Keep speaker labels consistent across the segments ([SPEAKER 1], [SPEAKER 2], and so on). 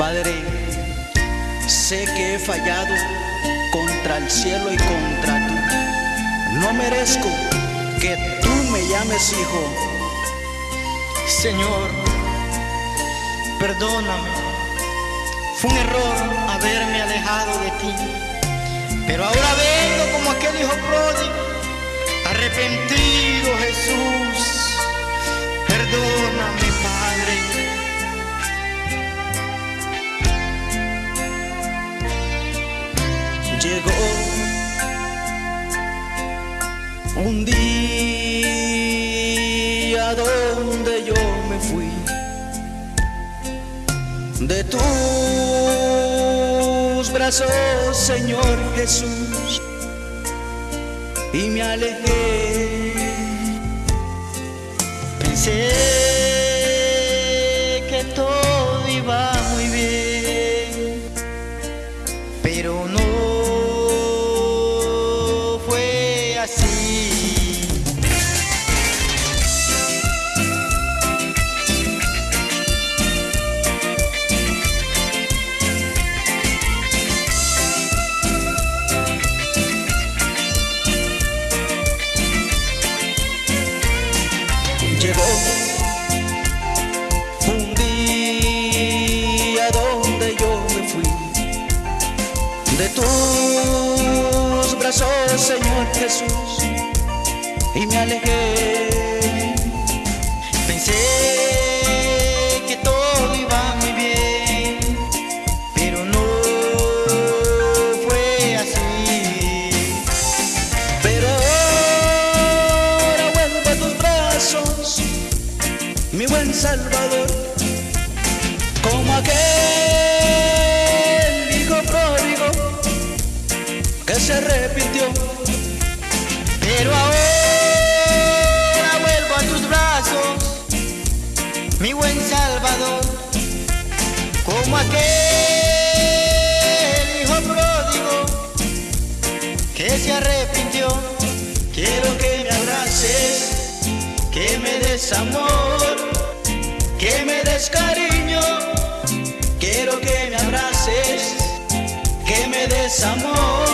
[SPEAKER 1] Padre, sé que he fallado contra el cielo y contra tú. No merezco que tú me llames hijo.
[SPEAKER 2] Señor, perdóname. Fue un error haberme alejado de ti. Pero ahora vengo como aquel hijo pródigo, arrepentido Jesús. Perdóname, Padre.
[SPEAKER 1] Un día donde yo me fui de tus brazos, Señor Jesús, y me alejé.
[SPEAKER 2] Pensé que todo iba
[SPEAKER 1] Jesús, y me alejé.
[SPEAKER 2] Pero
[SPEAKER 1] ahora vuelvo a tus brazos, mi buen Salvador, como aquel hijo pródigo que se arrepintió.
[SPEAKER 2] Quiero que me abraces, que me des amor, que me des cariño. Quiero que me abraces, que me des amor,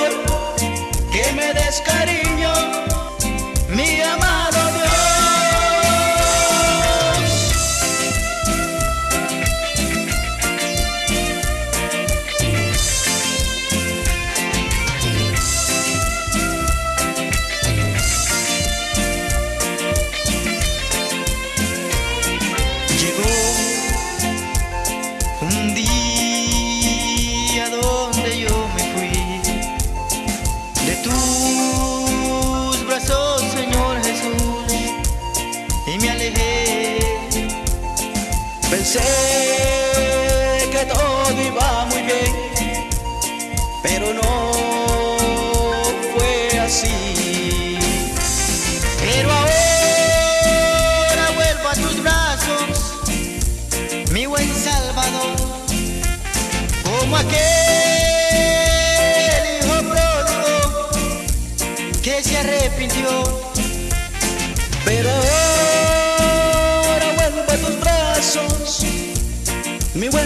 [SPEAKER 1] Pensé que todo iba muy bien, pero no fue así.
[SPEAKER 2] Pero ahora vuelvo a tus brazos, mi buen Salvador, como aquel hijo pródigo que se arrepintió.
[SPEAKER 1] Pero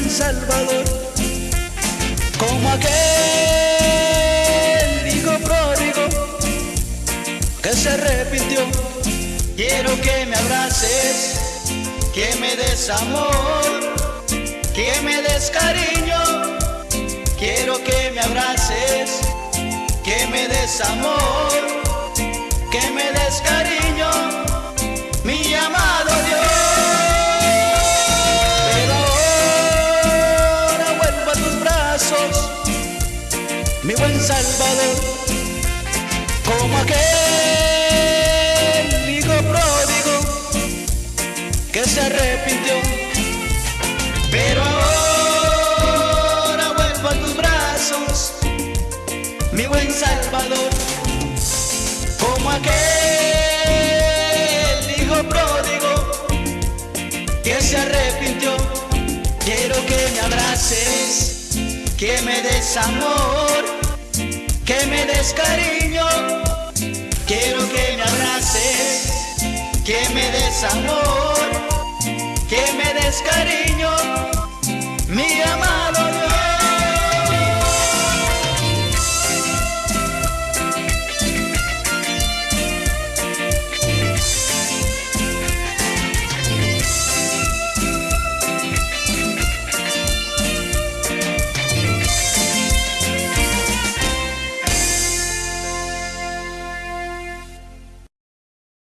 [SPEAKER 1] Salvador, como aquel hijo pródigo que se arrepintió.
[SPEAKER 2] Quiero que me abraces, que me des amor, que me des cariño. Quiero que me abraces, que me des amor, que me des cariño,
[SPEAKER 1] Como aquel hijo pródigo que se arrepintió.
[SPEAKER 2] Pero ahora vuelvo a tus brazos, mi buen Salvador, como aquel hijo pródigo que se arrepintió. Quiero que me abraces, que me des amor, que me des cariño. Quiero que me abraces, que me des amor, que me des cariño, mi amado.